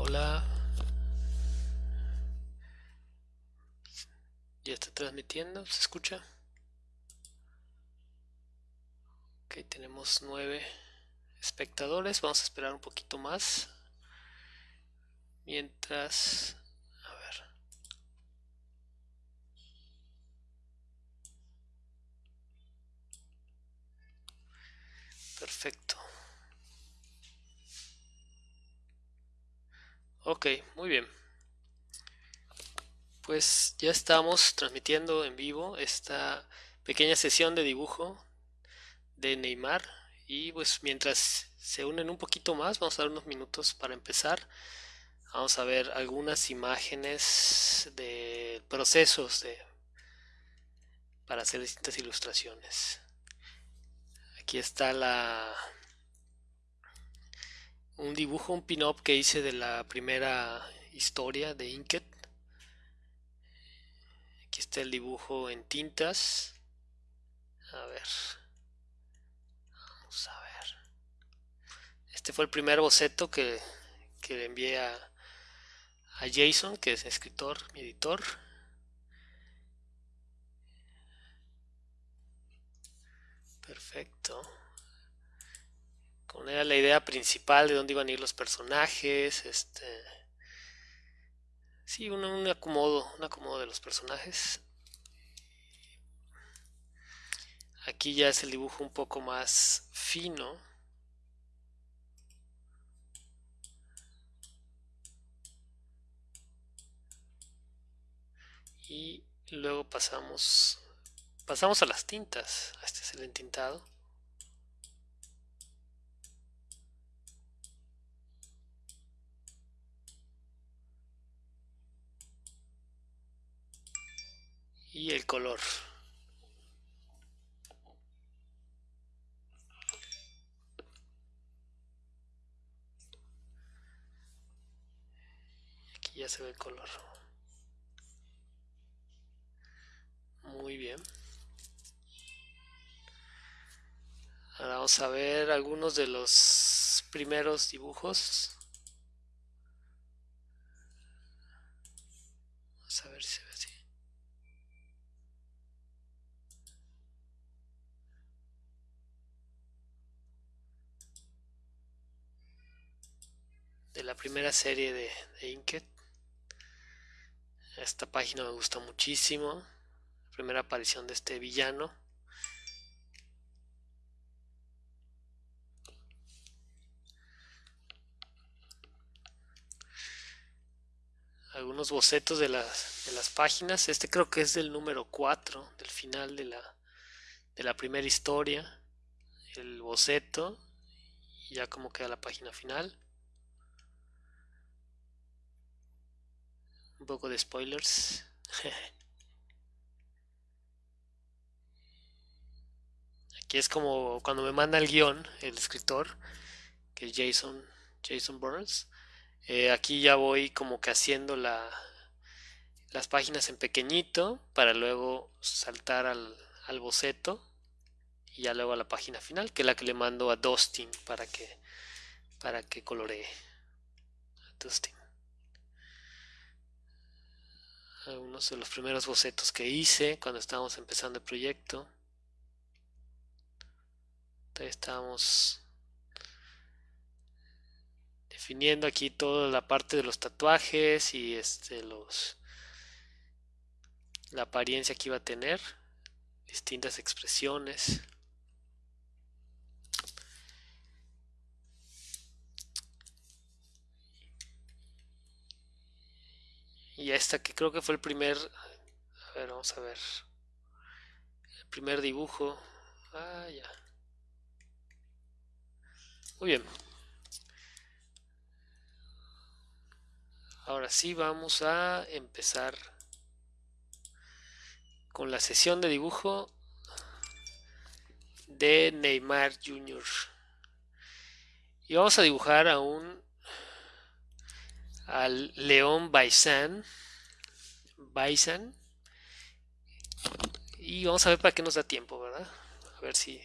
hola. Ya está transmitiendo, ¿se escucha? Ok, tenemos nueve espectadores. Vamos a esperar un poquito más. Mientras... A ver. Perfecto. Ok, muy bien. Pues ya estamos transmitiendo en vivo esta pequeña sesión de dibujo de Neymar. Y pues mientras se unen un poquito más vamos a dar unos minutos para empezar. Vamos a ver algunas imágenes de procesos de para hacer distintas ilustraciones. Aquí está la un dibujo un pin-up que hice de la primera historia de Inket aquí está el dibujo en tintas a ver a ver. Este fue el primer boceto que, le envié a, a Jason, que es escritor, mi editor. Perfecto. Era la idea principal de dónde iban a ir los personajes, este... Sí, un, un acomodo, un acomodo de los personajes. Aquí ya es el dibujo un poco más fino. Y luego pasamos pasamos a las tintas. Este es el entintado. Y el color. ya se ve el color. Muy bien. Ahora vamos a ver algunos de los primeros dibujos vamos a ver si se ve así de la primera serie de, de Inket esta página me gusta muchísimo. Primera aparición de este villano. Algunos bocetos de las, de las páginas. Este creo que es del número 4, del final de la, de la primera historia. El boceto. Y ya como queda la página final. Un poco de spoilers. Aquí es como cuando me manda el guion, el escritor, que es Jason, Jason Burns. Eh, aquí ya voy como que haciendo la, las páginas en pequeñito para luego saltar al, al boceto y ya luego a la página final, que es la que le mando a Dustin para que, para que coloree. Dustin. Algunos de los primeros bocetos que hice cuando estábamos empezando el proyecto. Entonces estábamos definiendo aquí toda la parte de los tatuajes y este los la apariencia que iba a tener, distintas expresiones. Y esta que creo que fue el primer... A ver, vamos a ver. El primer dibujo. Ah, ya. Muy bien. Ahora sí vamos a empezar con la sesión de dibujo de Neymar Jr. Y vamos a dibujar a un al León Baisan. Baisan. Y vamos a ver para qué nos da tiempo, ¿verdad? A ver si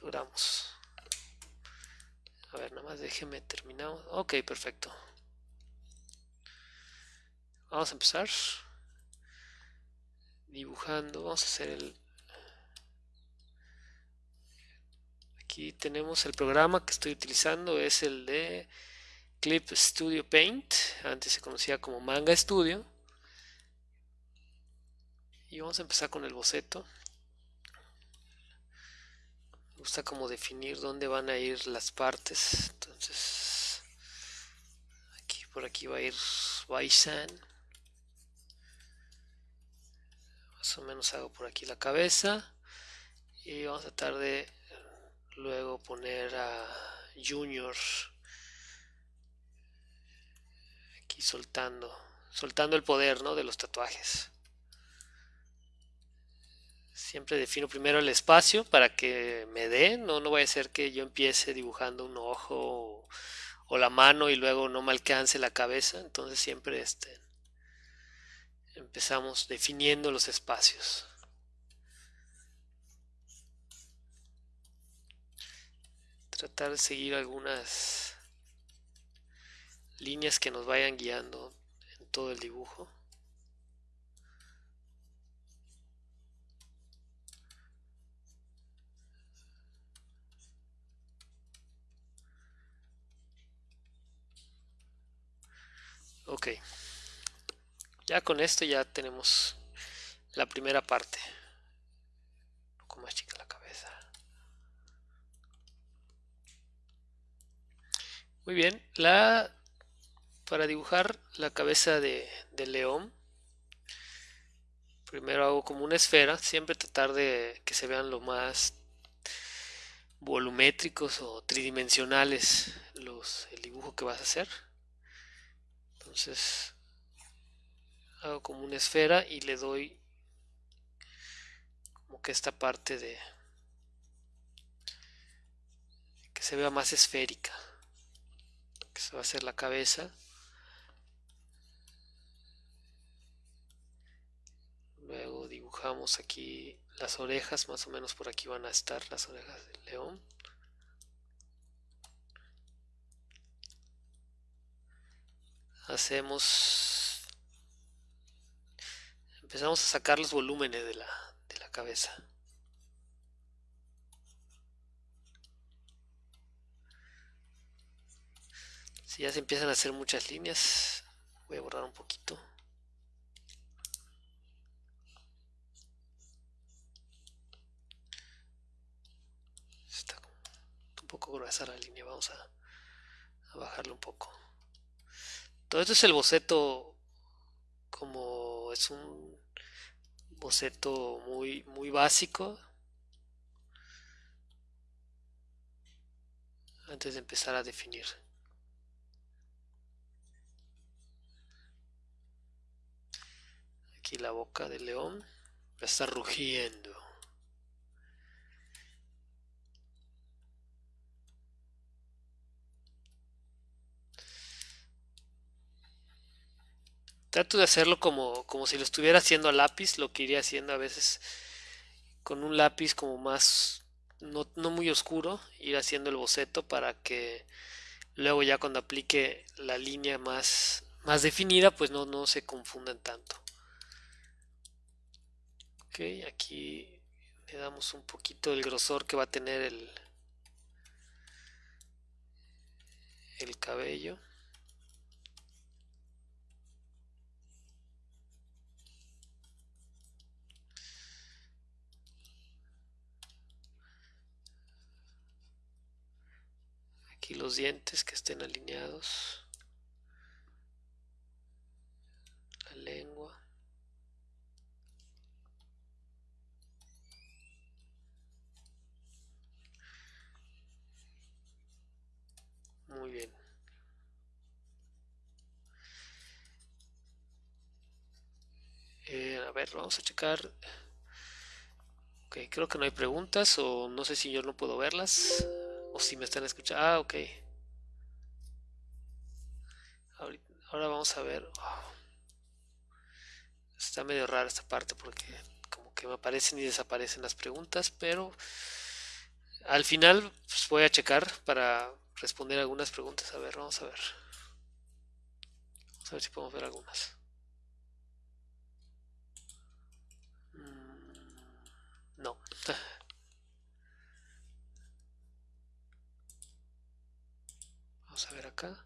logramos. A ver, nada más déjeme terminar. Ok, perfecto. Vamos a empezar dibujando. Vamos a hacer el... Aquí tenemos el programa que estoy utilizando. Es el de Clip Studio Paint. Antes se conocía como Manga Studio. Y vamos a empezar con el boceto gusta como definir dónde van a ir las partes entonces aquí por aquí va a ir Baisan más o menos hago por aquí la cabeza y vamos a tratar de luego poner a Junior aquí soltando soltando el poder ¿no? de los tatuajes Siempre defino primero el espacio para que me dé, no, no vaya a ser que yo empiece dibujando un ojo o, la mano y luego no me alcance la cabeza. Entonces siempre este, empezamos definiendo los espacios. Tratar de seguir algunas líneas que nos vayan guiando en todo el dibujo. Ok. Ya con esto ya tenemos la primera parte. Un poco más chica la cabeza. Muy bien. La para dibujar la cabeza de, león primero hago como una esfera siempre tratar de que se vean lo más volumétricos o tridimensionales los, el dibujo que vas a hacer. Entonces hago como una esfera y le doy como que esta parte de que se vea más esférica que se va a hacer la cabeza luego dibujamos aquí las orejas más o menos por aquí van a estar las orejas del león. Hacemos empezamos a sacar los volúmenes de la, de la cabeza. Si ya se empiezan a hacer muchas líneas. Voy a borrar un poquito está un poco gruesa la línea vamos a, bajarle un poco todo esto es el boceto como es un boceto muy, muy básico. Antes de empezar a definir. Aquí la boca del león va a estar rugiendo. Trato de hacerlo como, como si lo estuviera haciendo a lápiz, lo que iría haciendo a veces con un lápiz como más, no, muy oscuro, ir haciendo el boceto para que luego ya cuando aplique la línea más, más definida, pues no, no se confundan tanto. Ok, aquí le damos un poquito del grosor que va a tener el, el cabello. Aquí los dientes que estén alineados. La lengua. Muy bien. Eh, a ver, vamos a checar. Ok, creo que no hay preguntas o no sé si yo no puedo verlas. O si me están escuchando. Ah, ok. Ahora vamos a ver. Está medio rara esta parte porque como que me aparecen y desaparecen las preguntas, pero al final pues, voy a checar para, responder algunas preguntas. A ver, vamos a ver. Vamos a ver si podemos ver algunas. Mm, no. Vamos a ver acá.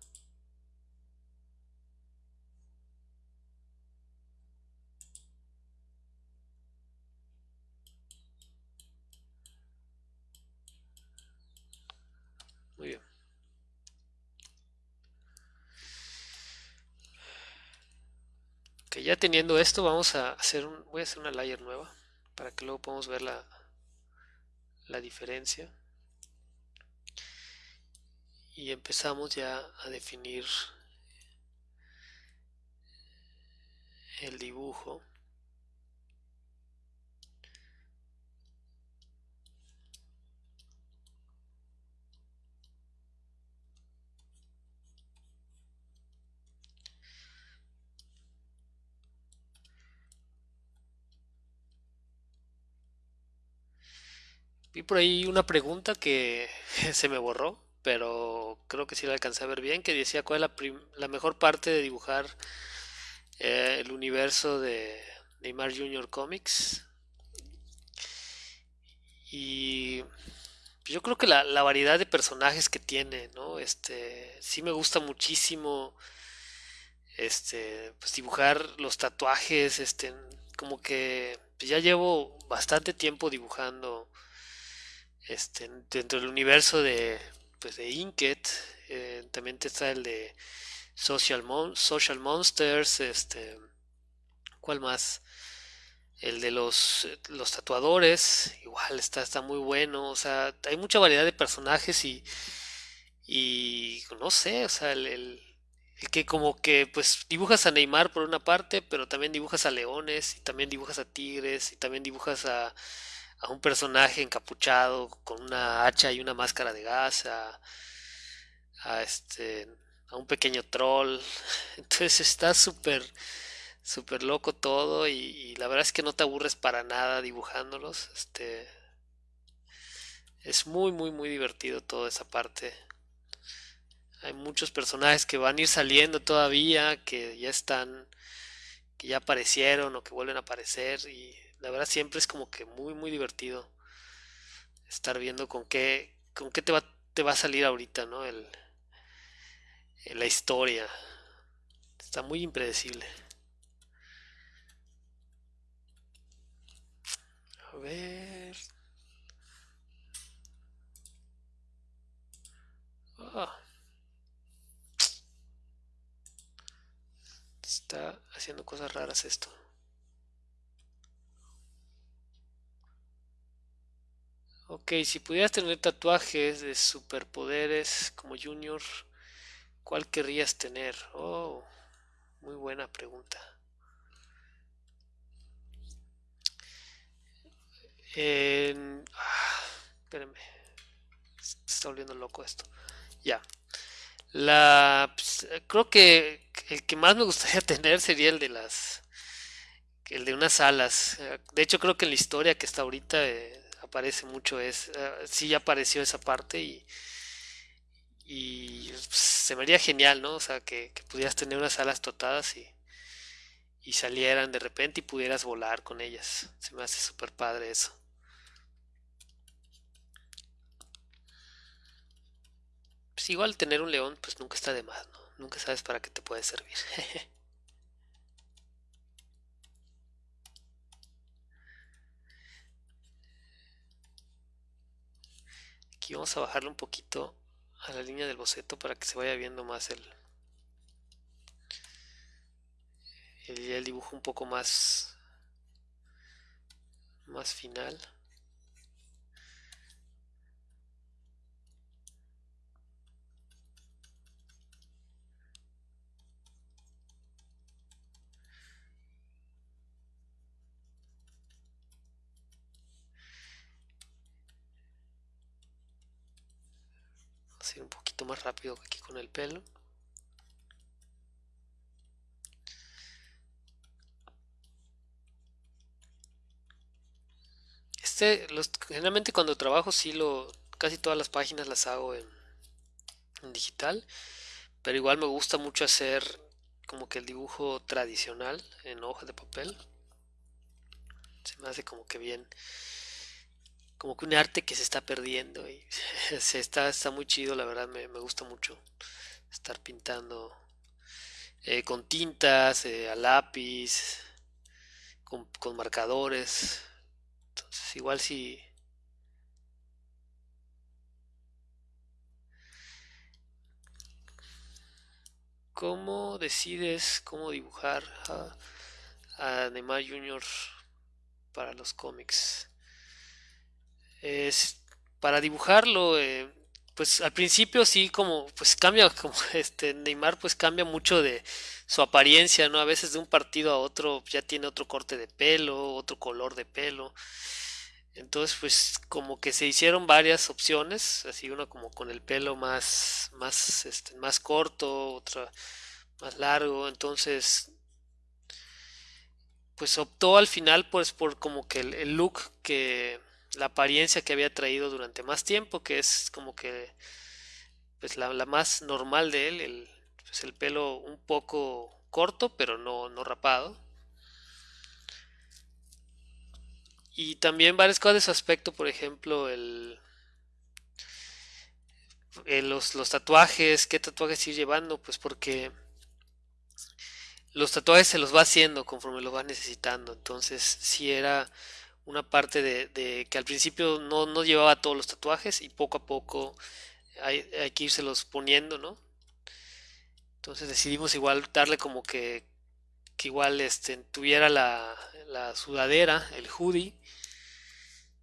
Muy bien. Que ya teniendo esto, vamos a hacer un, voy a hacer una layer nueva para que luego podamos ver la, la diferencia. Y empezamos ya a definir el dibujo. Vi por ahí una pregunta que se me borró, pero creo que sí la alcancé a ver bien, que decía cuál es la, la mejor parte de dibujar eh, el universo de Neymar Junior Comics. Y yo creo que la, la variedad de personajes que tiene, ¿no? Este, sí me gusta muchísimo, este, pues dibujar los tatuajes, este, como que ya llevo bastante tiempo dibujando este, dentro del universo de, pues de Inked, eh, también está el de Social, Social Monsters, este, ¿cuál más? El de los, los tatuadores, igual está, está muy bueno, o sea, hay mucha variedad de personajes y, y no sé, o sea, el, el, el que como que pues dibujas a Neymar por una parte, pero también dibujas a leones, y también dibujas a tigres, y también dibujas a a un personaje encapuchado con una hacha y una máscara de gas, a, este, a un pequeño troll. Entonces está súper, súper loco todo y, y, la verdad es que no te aburres para nada dibujándolos. Este, es muy, muy, muy divertido toda esa parte. Hay muchos personajes que van a ir saliendo todavía, que ya están, que ya aparecieron o que vuelven a aparecer y la verdad siempre es como que muy, muy divertido estar viendo con qué, con qué te va, te va a salir ahorita, ¿no? El, la historia. Está muy impredecible. A ver. Ah. Está haciendo cosas raras esto. Ok, si pudieras tener tatuajes de superpoderes como Junior, ¿cuál querrías tener? Oh, muy buena pregunta. En... Ah, espérenme. Se está volviendo loco esto. Ya. La... Pues, creo que el que más me gustaría tener sería el de las... El de unas alas. De hecho, creo que en la historia que está ahorita... Eh, aparece mucho es uh, sí ya apareció esa parte y pues, se me haría genial no o sea que, que pudieras tener unas alas totadas y y salieran de repente y pudieras volar con ellas. Se me hace súper padre eso. Pues igual tener un león pues nunca está de más no nunca sabes para qué te puede servir Aquí vamos a bajarle un poquito a la línea del boceto para que se vaya viendo más el, el, el dibujo un poco más más final ir un poquito más rápido aquí con el pelo. Este, generalmente cuando trabajo sí lo, casi todas las páginas las hago en, en digital, pero igual me gusta mucho hacer como que el dibujo tradicional en hoja de papel. Se me hace como que bien, como que un arte que se está perdiendo y se está, está muy chido, la verdad me, me gusta mucho estar pintando eh, con tintas, eh, a lápiz, con, con marcadores. Entonces igual si ¿Cómo decides cómo dibujar a, a Neymar Jr. para los cómics? Es, para dibujarlo, eh, pues al principio sí como pues cambia como este Neymar pues cambia mucho de su apariencia, ¿no? A veces de un partido a otro ya tiene otro corte de pelo, otro color de pelo. Entonces, pues como que se hicieron varias opciones, así uno como con el pelo más más este, más corto, otra más largo, entonces pues optó al final pues por como que el, el look que la apariencia que había traído durante más tiempo, que es como que pues la, la más normal de él, el, pues el pelo un poco corto, pero no, no rapado. Y también varias cosas de su aspecto, por ejemplo, el, el- los, los tatuajes, qué tatuajes ir llevando, pues porque los tatuajes se los va haciendo conforme los va necesitando. Entonces, si era una parte de, que al principio no, no llevaba todos los tatuajes y poco a poco hay, hay que irselos poniendo, ¿no? Entonces decidimos igual darle como que, que igual este, tuviera la, la sudadera, el hoodie,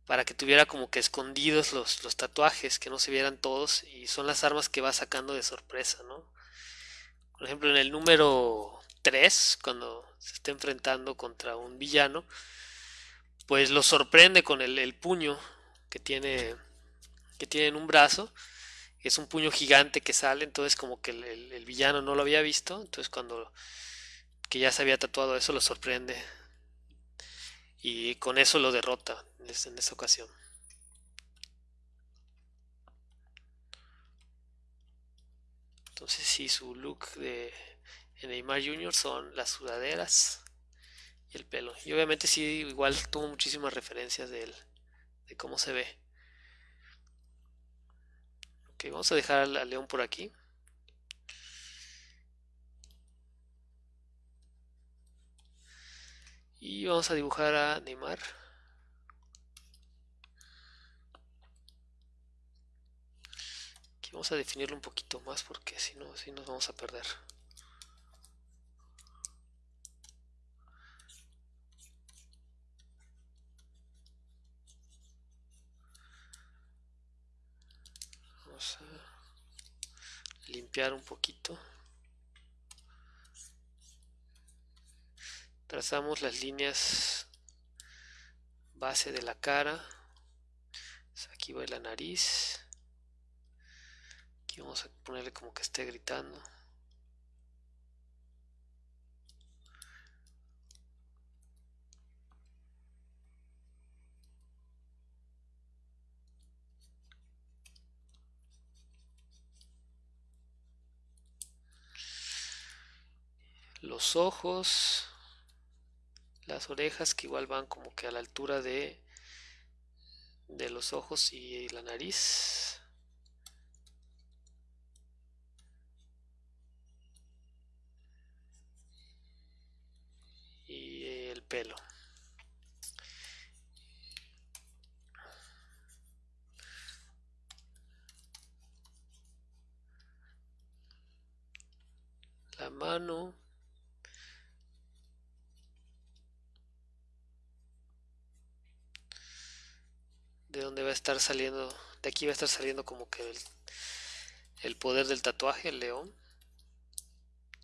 para que tuviera como que escondidos los, los tatuajes, que no se vieran todos, y son las armas que va sacando de sorpresa, ¿no? Por ejemplo, en el número 3 cuando se está enfrentando contra un villano, pues lo sorprende con el, el puño que tiene, que tiene en un brazo, es un puño gigante que sale, entonces como que el, villano no lo había visto, entonces cuando que ya se había tatuado eso lo sorprende y con eso lo derrota en es- en esta ocasión. Entonces sí, su look de Neymar Jr. son las sudaderas el pelo. Y obviamente sí, igual tuvo muchísimas referencias de él, de cómo se ve. Ok, vamos a dejar al león por aquí. Y vamos a dibujar a Neymar. Aquí vamos a definirlo un poquito más porque si no, si nos vamos a perder. Vamos a limpiar un poquito. Trazamos las líneas base de la cara. Aquí va la nariz. Aquí vamos a ponerle como que esté gritando. Los ojos, las orejas que igual van como que a la altura de, de los ojos y la nariz. Y el pelo. La mano. De donde va a estar saliendo. De aquí va a estar saliendo como que el, el poder del tatuaje, el león.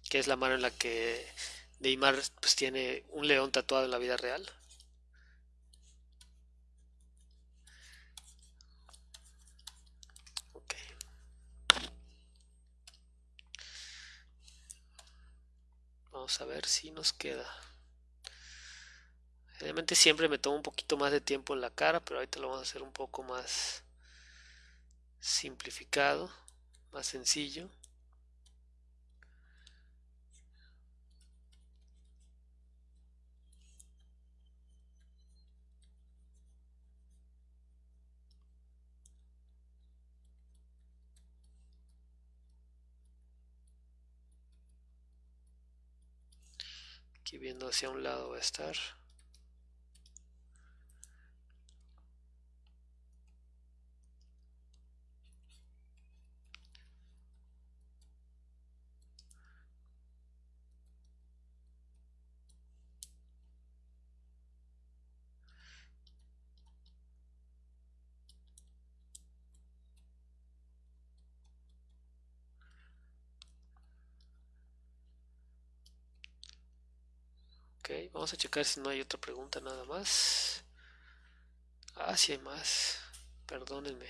Que es la mano en la que Neymar pues tiene un león tatuado en la vida real. Vamos a ver si nos queda. Realmente siempre me tomo un poquito más de tiempo en la cara, pero ahorita lo vamos a hacer un poco más simplificado. más sencillo. Aquí viendo hacia un lado va a estar. Vamos a checar si no hay otra pregunta nada más. Ah, si hay más. Perdónenme.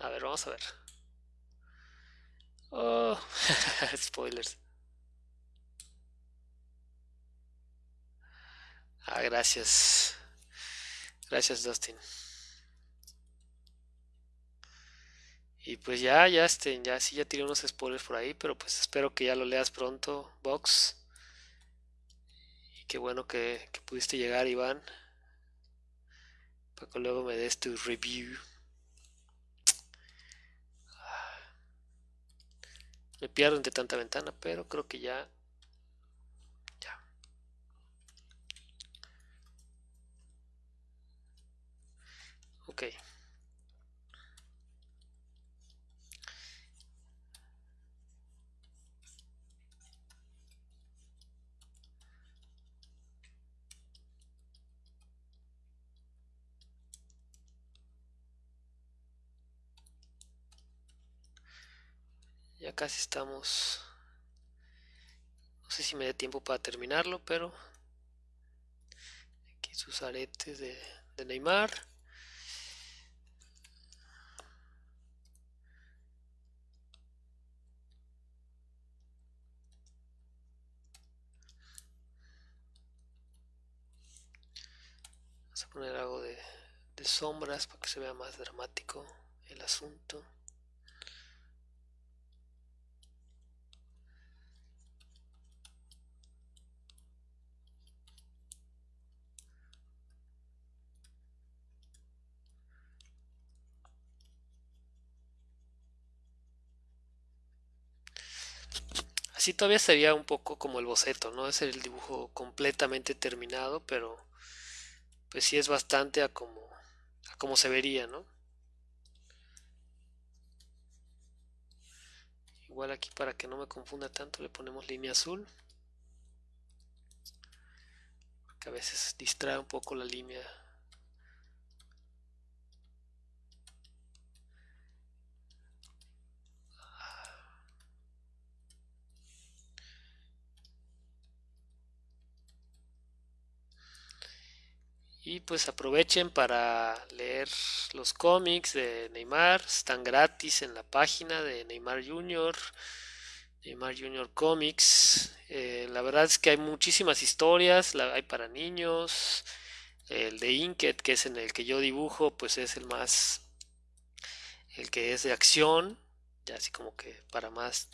A ver, vamos a ver. Oh, spoilers. Ah, gracias. Gracias, Dustin. Y pues ya, ya, este, ya sí, ya tiré unos spoilers por ahí, pero pues espero que ya lo leas pronto, Box. Qué bueno que, pudiste llegar, Iván. Para que luego me des tu review. Me pierdo entre tanta ventana, pero creo que. Ya. Ok. Ya casi estamos. No sé si me dé tiempo para terminarlo, pero aquí sus aretes de, Neymar. Vamos a poner algo de sombras para que se vea más dramático el asunto. Así todavía sería un poco como el boceto, no es el dibujo completamente terminado, pero pues sí es bastante a como, a como se vería, ¿no? Igual aquí para que no me confunda tanto le ponemos línea azul. Porque a veces distrae un poco la línea Y pues aprovechen para leer los cómics de Neymar, están gratis en la página de Neymar Junior, Neymar Junior Comics. Eh, la verdad es que hay muchísimas historias, hay para niños. El de Inked, que es en el que yo dibujo, pues es el más, el que es de acción, ya así como que para más,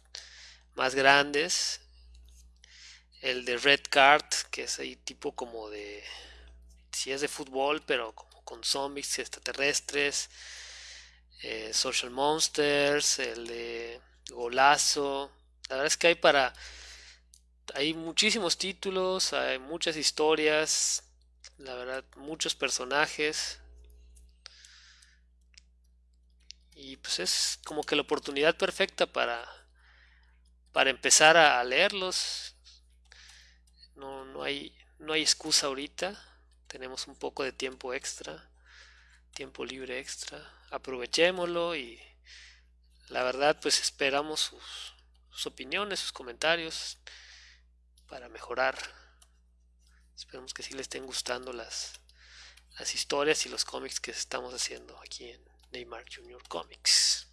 más grandes. El de Red Card, que es ahí tipo como de si es de fútbol, pero como con zombies extraterrestres, eh, Social Monsters, el de Golazo. La verdad es que hay para... Hay muchísimos títulos, hay muchas historias, la verdad, muchos personajes. Y pues es como que la oportunidad perfecta para, para empezar a, leerlos. No, no, hay, no hay excusa ahorita tenemos un poco de tiempo extra, tiempo libre extra, aprovechémoslo y la verdad pues esperamos sus, opiniones, sus comentarios para mejorar. Esperemos que sí les estén gustando las, las historias y los cómics que estamos haciendo aquí en Neymar Junior Comics.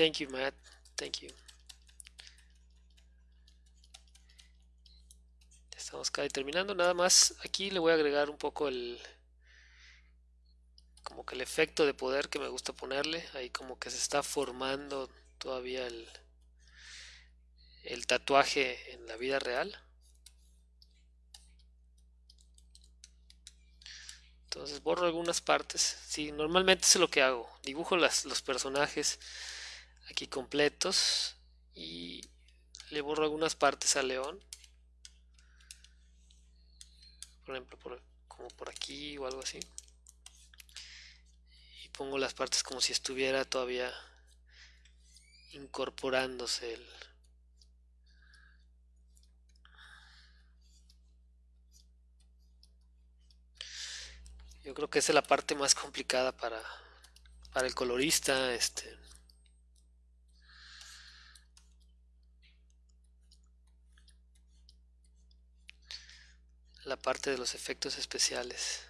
Thank you, Matt. Thank you. Estamos casi terminando. Nada más aquí le voy a agregar un poco el como que el efecto de poder que me gusta ponerle. Ahí como que se está formando todavía el, el tatuaje en la vida real. Entonces borro algunas partes. Sí, normalmente es lo que hago. Dibujo las, los personajes aquí completos y le borro algunas partes al león. Por ejemplo, como por aquí o algo así. Y pongo las partes como si estuviera todavía incorporándose el, Yo creo que esa es la parte más complicada para, para el colorista. Este, la parte de los efectos especiales.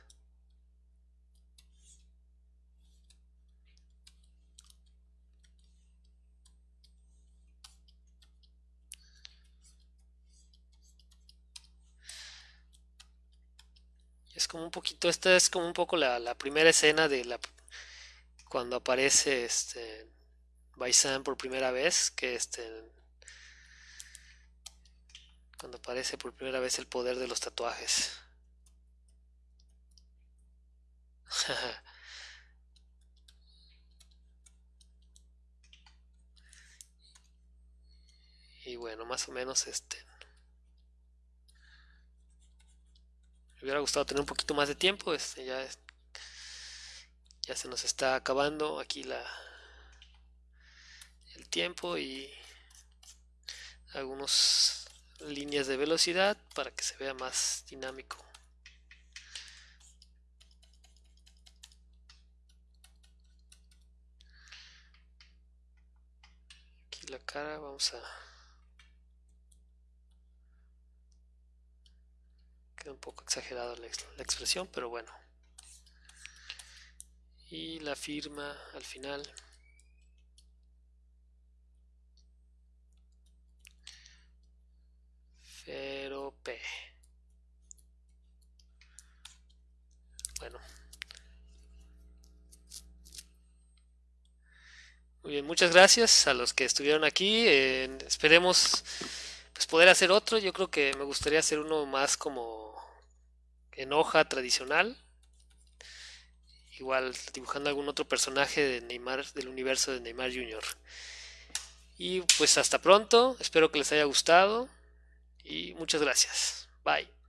Es como un poquito, esta es como un poco la, primera escena de la cuando aparece este Baisan por primera vez, que este cuando aparece por primera vez el poder de los tatuajes. y bueno, más o menos este me hubiera gustado tener un poquito más de tiempo, este ya ya se nos está acabando aquí la el tiempo y algunos líneas de velocidad para que se vea más dinámico. Aquí la cara vamos a... Queda un poco exagerada la, expresión, pero bueno. Y la firma al final. Pero P. Bueno. Muy bien, muchas gracias a los que estuvieron aquí. esperemos pues poder hacer otro. Yo creo que me gustaría hacer uno más como en hoja tradicional. Igual dibujando algún otro personaje de Neymar, del universo de Neymar Jr. Y pues hasta pronto. Espero que les haya gustado y muchas gracias. Bye.